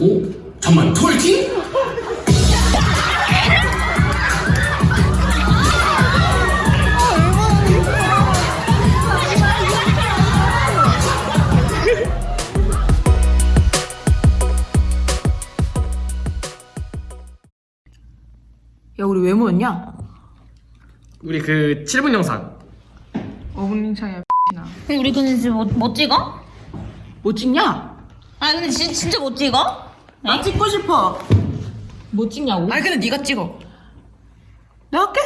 오? 잠만 톨킹? 야 우리 왜 모였냐? 우리 그 7분 영상 5분 차이야 나. 근데 우리 근데 지금 뭐, 뭐 찍어? 뭐 찍냐? 아 근데 진, 진짜 뭐 찍어? 나 찍고 싶어 뭐 찍냐고? 아니 근데 네가 찍어 내가 할게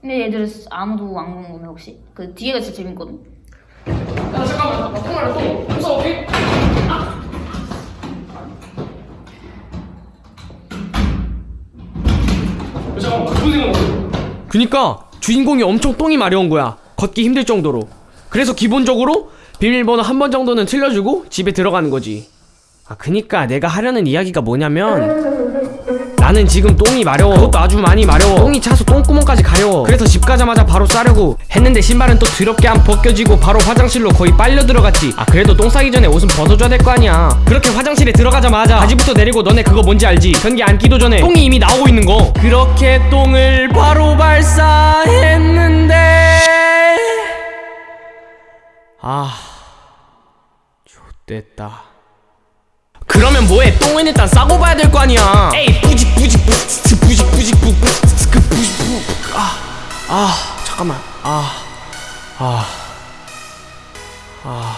근데 얘들 아무도 안 궁금해 혹시? 그 뒤에가 진짜 재밌거든 야 잠깐만 나 통화를 또 무서워 오케이? 잠깐만 무슨 생각 그니까 주인공이 엄청 똥이 마려운 거야. 걷기 힘들 정도로. 그래서 기본적으로 비밀번호 한 번 정도는 틀려주고 집에 들어가는 거지. 아, 그니까 내가 하려는 이야기가 뭐냐면 나는 지금 똥이 마려워. 그것도 아주 많이 마려워. 똥이 차서 똥구멍까지 가려워. 그래서 집 가자마자 바로 싸려고 했는데 신발은 또 더럽게 안 벗겨지고 바로 화장실로 거의 빨려 들어갔지. 아, 그래도 똥 싸기 전에 옷은 벗어줘야 될 거 아니야. 그렇게 화장실에 들어가자마자 바지부터 내리고 너네 그거 뭔지 알지? 변기 앉기도 전에 똥이 이미 나오고 있는 거. 그렇게 똥을 바로 발사했는데 아, 좋됐다. 뭐해? 똥은 일단 싸고 봐야 될 거 아니야. 에이, 뿌직 뿌직 뿌직 뿌직 뿌직 뿌직 뿌직 뿌직 뿌직 아, 아, 잠깐만. 아, 아, 아.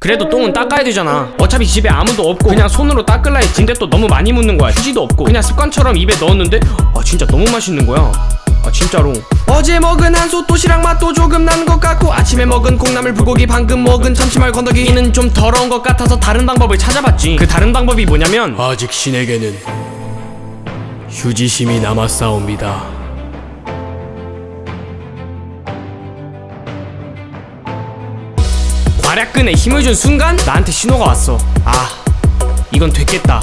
그래도 똥은 닦아야 되잖아. 어차피 집에 아무도 없고 그냥 손으로 닦을라 했지인데 또 너무 많이 묻는 거야. 휴지도 없고 그냥 습관처럼 입에 넣었는데 아 진짜 너무 맛있는 거야. 아 진짜로. 어제 먹은 한솥 도시락 맛도 조금 난 것 같고 아침에 먹은 콩나물 불고기 방금 먹은 참치말 건더기는 좀 더러운 것 같아서 다른 방법을 찾아봤지. 그 다른 방법이 뭐냐면 아직 신에게는 휴지심이 남았사옵니다. 괄약근에 힘을 준 순간 나한테 신호가 왔어. 아, 이건 됐겠다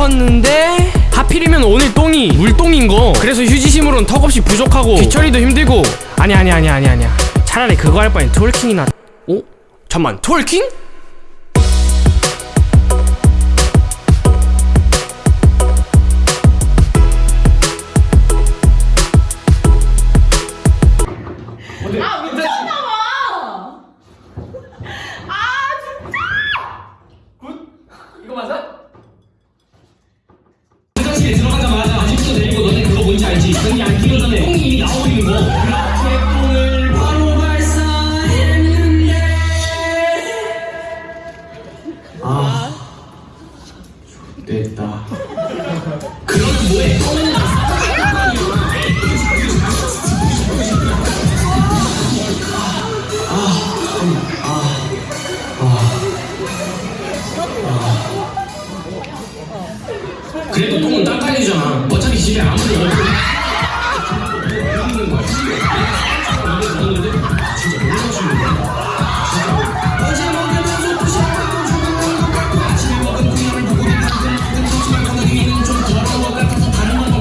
싶었는데 하필이면 오늘 똥이 물똥인 거. 그래서 휴지심으로는 턱없이 부족하고 뒤처리도 힘들고. 아니 아니 아니 아니 아니야. 차라리 그거 할 바엔 톨킹이나. 어? 잠만 톨킹? 아 됐다 그러면 뭐해 그래도 똥은 닦아야 되잖아. 어차피 집에 아무도 없고.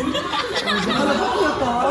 아, 나 바쁘겠다.